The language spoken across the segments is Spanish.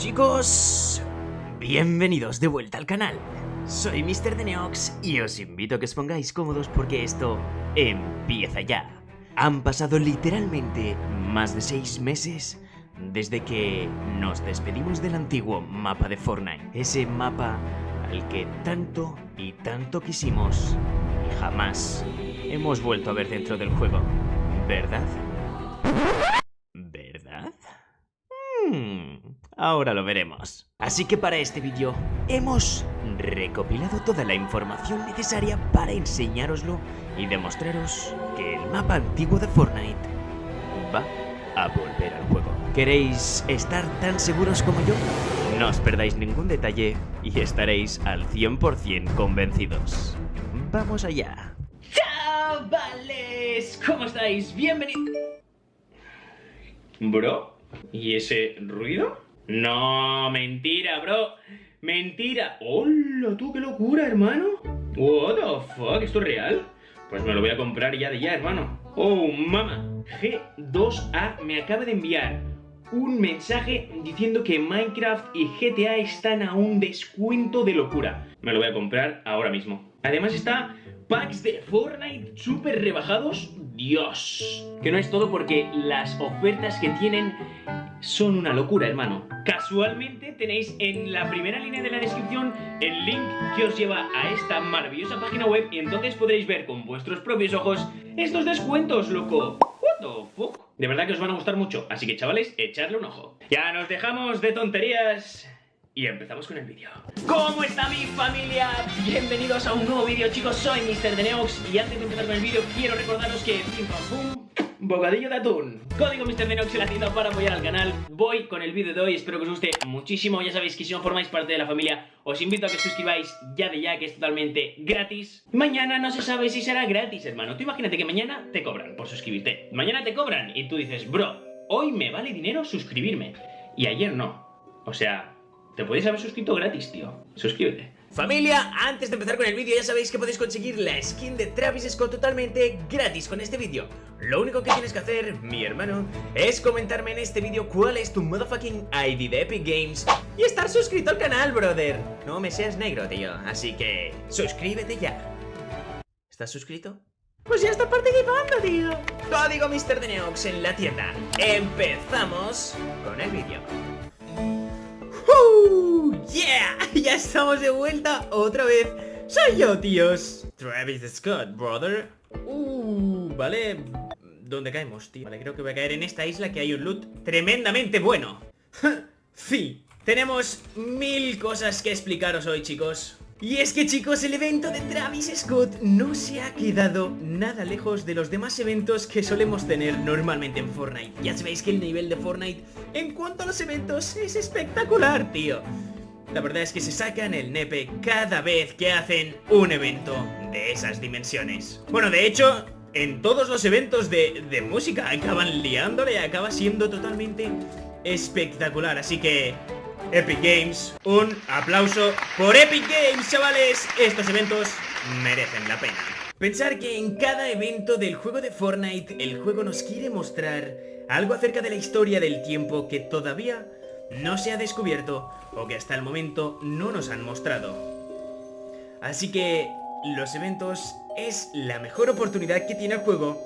chicos, bienvenidos de vuelta al canal. Soy Mr. Deneox y os invito a que os pongáis cómodos porque esto empieza ya. Han pasado literalmente más de 6 meses desde que nos despedimos del antiguo mapa de Fortnite. Ese mapa al que tanto y tanto quisimos y jamás hemos vuelto a ver dentro del juego. ¿Verdad? ¿Verdad? Hmm, ahora lo veremos. Así que para este vídeo hemos recopilado toda la información necesaria para enseñároslo y demostraros que el mapa antiguo de Fortnite va a volver al juego. ¿Queréis estar tan seguros como yo? No os perdáis ningún detalle y estaréis al 100% convencidos. ¡Vamos allá! ¡Chavales! ¿Cómo estáis? Bienvenidos... ¿Bro? ¿Y ese ruido? No, mentira, bro. Mentira. ¡Hola, tú, qué locura, hermano! What the fuck, ¿esto es real? Pues me lo voy a comprar ya de ya, hermano. Oh, mama. G2A me acaba de enviar un mensaje diciendo que Minecraft y GTA están a un descuento de locura. Me lo voy a comprar ahora mismo. Además está packs de Fortnite súper rebajados. Dios. Que no es todo porque las ofertas que tienen son una locura, hermano. Casualmente tenéis en la primera línea de la descripción el link que os lleva a esta maravillosa página web y entonces podréis ver con vuestros propios ojos estos descuentos, loco. What the fuck? De verdad que os van a gustar mucho, así que chavales, echadle un ojo. Ya nos dejamos de tonterías y empezamos con el vídeo. ¿Cómo está mi familia? Bienvenidos a un nuevo vídeo, chicos. Soy Mr. Y antes de empezar con el vídeo quiero recordaros que pim pam pum bocadillo de atún. Código Mr. Deneox en la tienda para apoyar al canal. Voy con el vídeo de hoy, espero que os guste muchísimo. Ya sabéis que si no formáis parte de la familia, os invito a que suscribáis ya de ya, que es totalmente gratis. Mañana no se sabe si será gratis, hermano. Tú imagínate que mañana te cobran por suscribirte. Mañana te cobran y tú dices, bro, hoy me vale dinero suscribirme. Y ayer no. O sea, te podéis haber suscrito gratis, tío. Suscríbete. Familia, antes de empezar con el vídeo ya sabéis que podéis conseguir la skin de Travis Scott totalmente gratis con este vídeo Lo único que tienes que hacer, mi hermano, es comentarme en este vídeo cuál es tu motherfucking ID de Epic Games Y estar suscrito al canal, brother No me seas negro, tío, así que suscríbete ya ¿Estás suscrito? Pues ya está participando, tío Código Mr. Deneox en la tienda Empezamos con el vídeo ¡Yeah! Ya estamos de vuelta otra vez. Soy yo, tíos. Travis Scott, brother. Uh, vale. ¿Dónde caemos, tío? Vale, creo que voy a caer en esta isla que hay un loot tremendamente bueno. Sí, tenemos mil cosas que explicaros hoy, chicos. Y es que chicos, el evento de Travis Scott no se ha quedado nada lejos de los demás eventos que solemos tener normalmente en Fortnite. Ya sabéis que el nivel de Fortnite en cuanto a los eventos es espectacular, tío la verdad es que se sacan el nepe cada vez que hacen un evento de esas dimensiones. Bueno, de hecho, en todos los eventos de, de música acaban liándole y acaba siendo totalmente espectacular. Así que, Epic Games, un aplauso por Epic Games, chavales. Estos eventos merecen la pena. Pensar que en cada evento del juego de Fortnite, el juego nos quiere mostrar algo acerca de la historia del tiempo que todavía no se ha descubierto o que hasta el momento no nos han mostrado. Así que los eventos es la mejor oportunidad que tiene el juego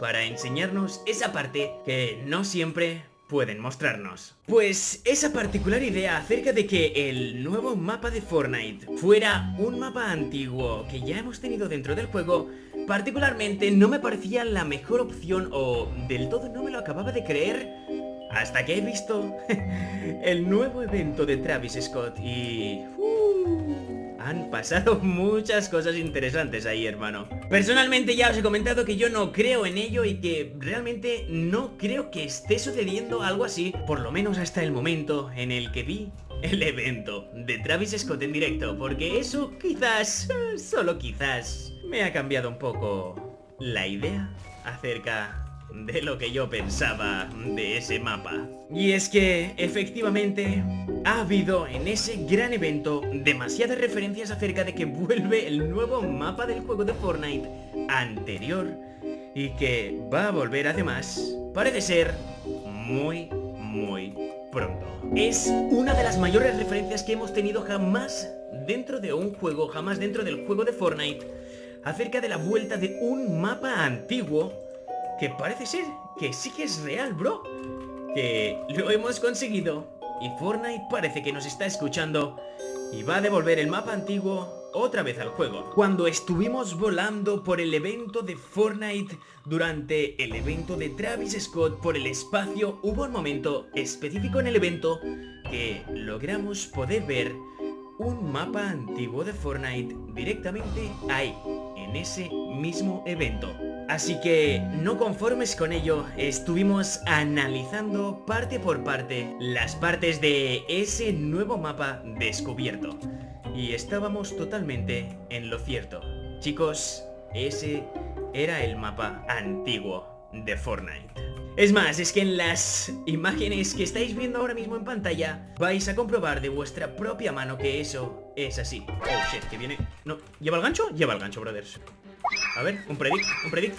para enseñarnos esa parte que no siempre pueden mostrarnos. Pues esa particular idea acerca de que el nuevo mapa de Fortnite fuera un mapa antiguo que ya hemos tenido dentro del juego, particularmente no me parecía la mejor opción o del todo no me lo acababa de creer hasta que he visto el nuevo evento de Travis Scott y... Uh, han pasado muchas cosas interesantes ahí, hermano. Personalmente ya os he comentado que yo no creo en ello y que realmente no creo que esté sucediendo algo así, por lo menos hasta el momento en el que vi el evento de Travis Scott en directo, porque eso quizás, solo quizás, me ha cambiado un poco la idea acerca de lo que yo pensaba de ese mapa. Y es que, efectivamente, ha habido en ese gran evento demasiadas referencias acerca de que vuelve el nuevo mapa del juego de Fortnite anterior y que va a volver además, parece ser, muy, muy pronto. Es una de las mayores referencias que hemos tenido jamás dentro de un juego, jamás dentro del juego de Fortnite, acerca de la vuelta de un mapa antiguo que parece ser que sí que es real, bro. Que lo hemos conseguido y Fortnite parece que nos está escuchando y va a devolver el mapa antiguo otra vez al juego. Cuando estuvimos volando por el evento de Fortnite durante el evento de Travis Scott por el espacio, hubo un momento específico en el evento que logramos poder ver un mapa antiguo de Fortnite directamente ahí, en ese mismo evento. Así que, no conformes con ello, estuvimos analizando parte por parte las partes de ese nuevo mapa descubierto. Y estábamos totalmente en lo cierto. Chicos, ese era el mapa antiguo de Fortnite. Es más, es que en las imágenes que estáis viendo ahora mismo en pantalla vais a comprobar de vuestra propia mano que eso es así. Oh shit, que viene... No, ¿lleva el gancho? Lleva el gancho, brothers. A ver, un predict, un predict.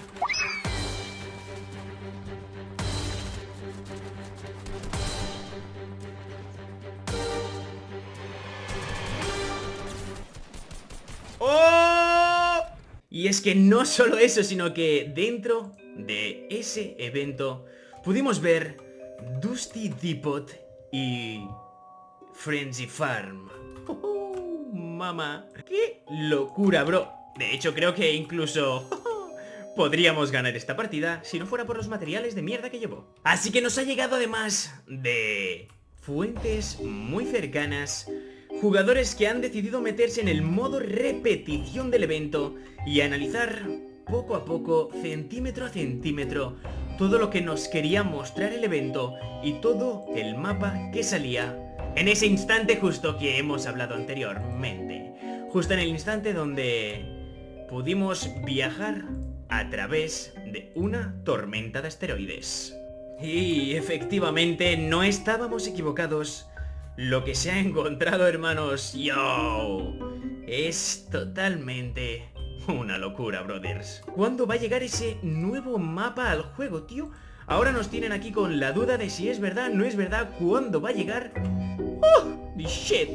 ¡Oh! Y es que no solo eso, sino que dentro de ese evento pudimos ver Dusty Depot y Frenzy Farm. Oh, mamá, qué locura, bro. De hecho, creo que incluso... Podríamos ganar esta partida si no fuera por los materiales de mierda que llevó. Así que nos ha llegado además de fuentes muy cercanas Jugadores que han decidido meterse en el modo repetición del evento y analizar poco a poco, centímetro a centímetro, todo lo que nos quería mostrar el evento y todo el mapa que salía en ese instante justo que hemos hablado anteriormente. Justo en el instante donde pudimos viajar a través de una tormenta de asteroides. Y efectivamente no estábamos equivocados lo que se ha encontrado, hermanos, yo, es totalmente una locura, brothers. ¿Cuándo va a llegar ese nuevo mapa al juego, tío? Ahora nos tienen aquí con la duda de si es verdad, no es verdad, ¿cuándo va a llegar? ¡Oh! ¡Shit!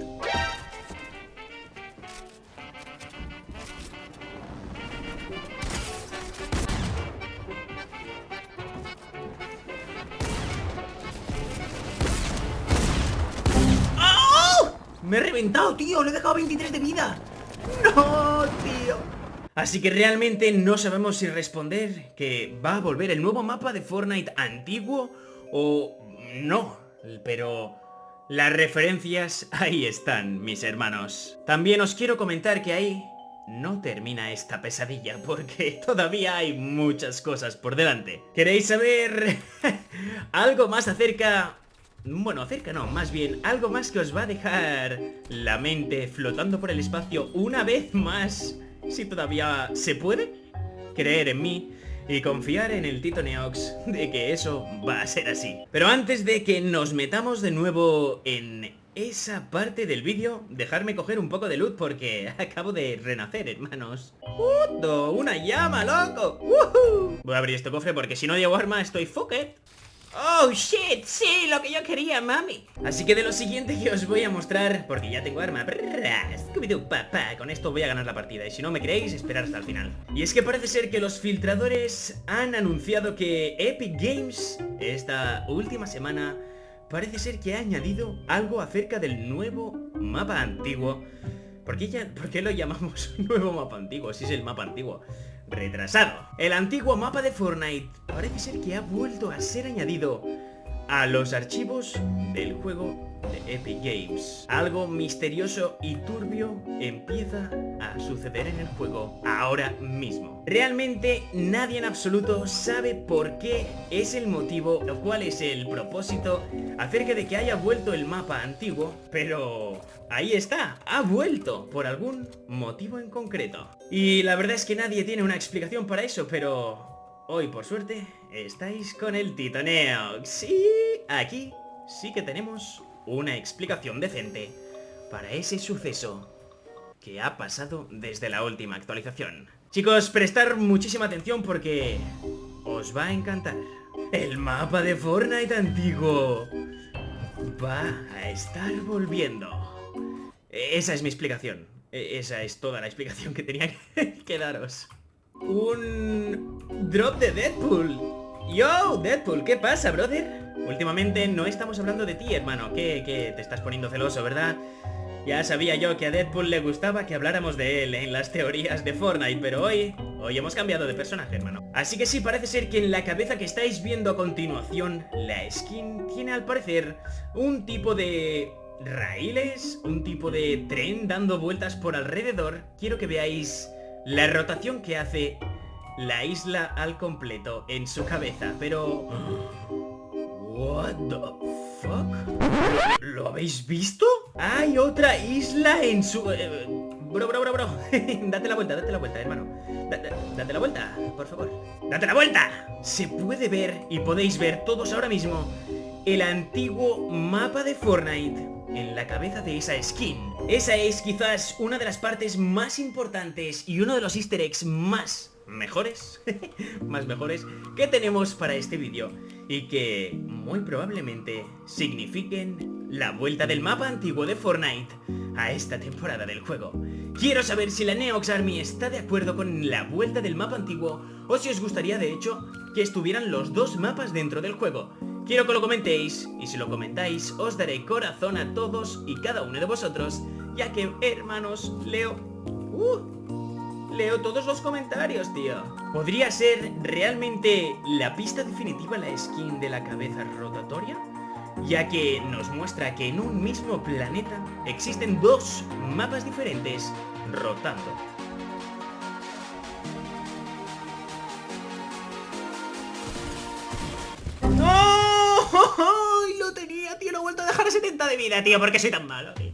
Me he reventado, tío. Le he dejado 23 de vida. No, tío. Así que realmente no sabemos si responder que va a volver el nuevo mapa de Fortnite antiguo o no. Pero las referencias ahí están, mis hermanos. También os quiero comentar que ahí no termina esta pesadilla porque todavía hay muchas cosas por delante. ¿Queréis saber algo más acerca bueno, acerca no, más bien algo más que os va a dejar la mente flotando por el espacio una vez más, si todavía se puede, creer en mí y confiar en el Tito Neox de que eso va a ser así. Pero antes de que nos metamos de nuevo en esa parte del vídeo, dejarme coger un poco de luz porque acabo de renacer, hermanos. ¡Puto! ¡Una llama, loco! Voy a abrir este cofre porque si no llevo arma estoy fucked. ¡Oh, shit! Sí, lo que yo quería, mami Así que de lo siguiente que os voy a mostrar Porque ya tengo arma papá Con esto voy a ganar la partida Y si no me creéis, esperar hasta el final Y es que parece ser que los filtradores han anunciado que Epic Games Esta última semana Parece ser que ha añadido algo acerca del nuevo mapa antiguo ¿Por qué, ¿Por qué lo llamamos nuevo mapa antiguo? Si es el mapa antiguo retrasado. El antiguo mapa de Fortnite parece ser que ha vuelto a ser añadido a los archivos del juego de Epic Games. Algo misterioso y turbio empieza a suceder en el juego ahora mismo. Realmente nadie en absoluto sabe por qué es el motivo o cuál es el propósito acerca de que haya vuelto el mapa antiguo, pero ahí está, ha vuelto por algún motivo en concreto. Y la verdad es que nadie tiene una explicación para eso, pero Hoy, por suerte, estáis con el titaneo. Sí, aquí sí que tenemos una explicación decente para ese suceso que ha pasado desde la última actualización. Chicos, prestar muchísima atención porque os va a encantar. El mapa de Fortnite antiguo va a estar volviendo. Esa es mi explicación. E, esa es toda la explicación que tenía que daros. Un drop de Deadpool. Yo, Deadpool, ¿qué pasa, brother? Últimamente no estamos hablando de ti, hermano. ¿Qué, qué? Te estás poniendo celoso, ¿verdad? Ya sabía yo que a Deadpool le gustaba que habláramos de él en las teorías de Fortnite, pero hoy, hoy hemos cambiado de personaje, hermano. Así que sí, parece ser que en la cabeza que estáis viendo a continuación, la skin tiene al parecer un tipo de raíles, un tipo de tren dando vueltas por alrededor. Quiero que veáis la rotación que hace la isla al completo en su cabeza, pero... What the fuck? ¿Lo habéis visto? Hay otra isla en su... Eh, bro, bro, bro, bro. date la vuelta, date la vuelta, hermano. date la vuelta, por favor. ¡Date la vuelta! Se puede ver, y podéis ver todos ahora mismo, el antiguo mapa de Fortnite en la cabeza de esa skin. Esa es quizás una de las partes más importantes y uno de los easter eggs más mejores, más mejores, que tenemos para este vídeo y que muy probablemente signifiquen la vuelta del mapa antiguo de Fortnite a esta temporada del juego. Quiero saber si la Neox Army está de acuerdo con la vuelta del mapa antiguo o si os gustaría de hecho que estuvieran los dos mapas dentro del juego. Quiero que lo comentéis y si lo comentáis os daré corazón a todos y cada uno de vosotros ya que hermanos leo... Uh, Leo todos los comentarios, tío. ¿Podría ser realmente la pista definitiva la skin de la cabeza rotatoria? Ya que nos muestra que en un mismo planeta existen dos mapas diferentes rotando. 70 de vida, tío, porque soy tan malo, tío.